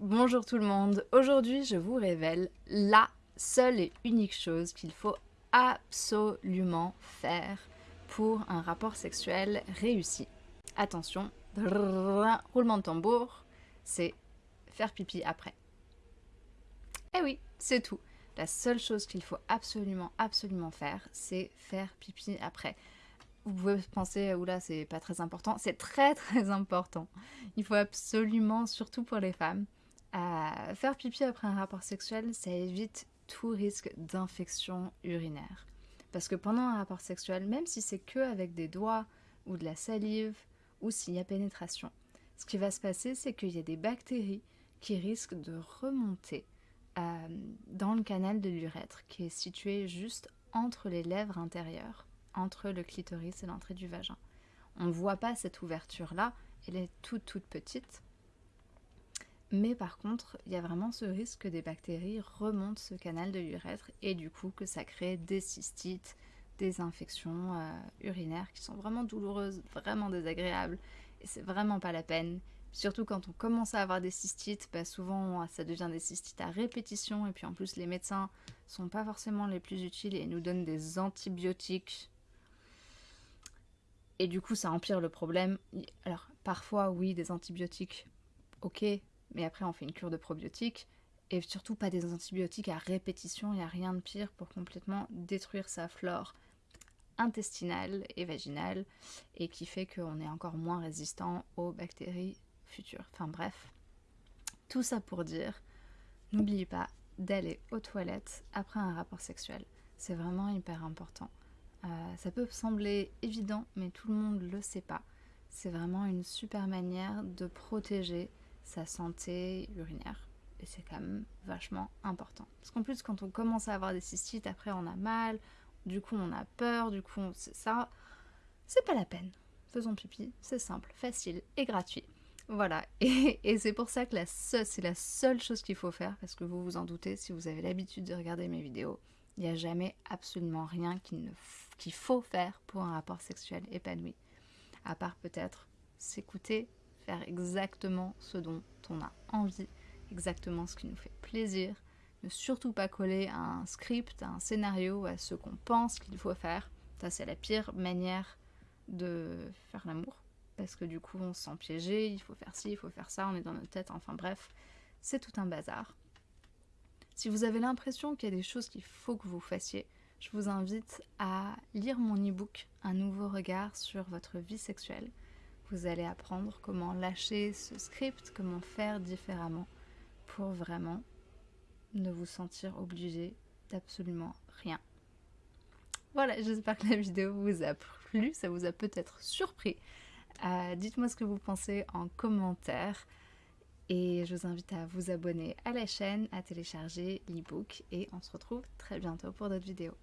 Bonjour tout le monde, aujourd'hui je vous révèle la seule et unique chose qu'il faut absolument faire pour un rapport sexuel réussi. Attention, roulement de tambour, c'est faire pipi après. Eh oui, c'est tout. La seule chose qu'il faut absolument, absolument faire, c'est faire pipi après. Vous pouvez penser, oula, c'est pas très important. C'est très, très important. Il faut absolument, surtout pour les femmes, euh, faire pipi après un rapport sexuel, ça évite tout risque d'infection urinaire. Parce que pendant un rapport sexuel, même si c'est que avec des doigts ou de la salive ou s'il y a pénétration, ce qui va se passer, c'est qu'il y a des bactéries qui risquent de remonter euh, dans le canal de l'urètre qui est situé juste entre les lèvres intérieures, entre le clitoris et l'entrée du vagin. On ne voit pas cette ouverture-là, elle est toute toute petite. Mais par contre, il y a vraiment ce risque que des bactéries remontent ce canal de l'urètre et du coup que ça crée des cystites, des infections euh, urinaires qui sont vraiment douloureuses, vraiment désagréables et c'est vraiment pas la peine. Surtout quand on commence à avoir des cystites, bah, souvent ça devient des cystites à répétition et puis en plus les médecins sont pas forcément les plus utiles et nous donnent des antibiotiques. Et du coup ça empire le problème. Alors parfois oui des antibiotiques, ok, mais après on fait une cure de probiotiques et surtout pas des antibiotiques à répétition, il n'y a rien de pire pour complètement détruire sa flore intestinale et vaginale et qui fait qu'on est encore moins résistant aux bactéries Enfin bref, tout ça pour dire, n'oubliez pas d'aller aux toilettes après un rapport sexuel. C'est vraiment hyper important. Euh, ça peut sembler évident, mais tout le monde ne le sait pas. C'est vraiment une super manière de protéger sa santé urinaire. Et c'est quand même vachement important. Parce qu'en plus, quand on commence à avoir des cystites, après on a mal, du coup on a peur, du coup ça, c'est pas la peine. Faisons pipi, c'est simple, facile et gratuit. Voilà, et, c'est pour ça que c'est la seule chose qu'il faut faire, parce que vous vous en doutez, si vous avez l'habitude de regarder mes vidéos, il n'y a jamais absolument rien qu'il faut faire pour un rapport sexuel épanoui. À part peut-être s'écouter, faire exactement ce dont on a envie, exactement ce qui nous fait plaisir, ne surtout pas coller à un script, à un scénario, à ce qu'on pense qu'il faut faire. Ça, c'est la pire manière de faire l'amour parce que du coup on se sent piégé, il faut faire ci, il faut faire ça, on est dans notre tête, enfin bref, c'est tout un bazar. Si vous avez l'impression qu'il y a des choses qu'il faut que vous fassiez, je vous invite à lire mon e-book Un nouveau regard sur votre vie sexuelle. Vous allez apprendre comment lâcher ce script, comment faire différemment pour vraiment ne vous sentir obligé d'absolument rien. Voilà, j'espère que la vidéo vous a plu, ça vous a peut-être surpris. Euh, dites-moi ce que vous pensez en commentaire. Et je vous invite à vous abonner à la chaîne, à télécharger l'ebook et on se retrouve très bientôt pour d'autres vidéos.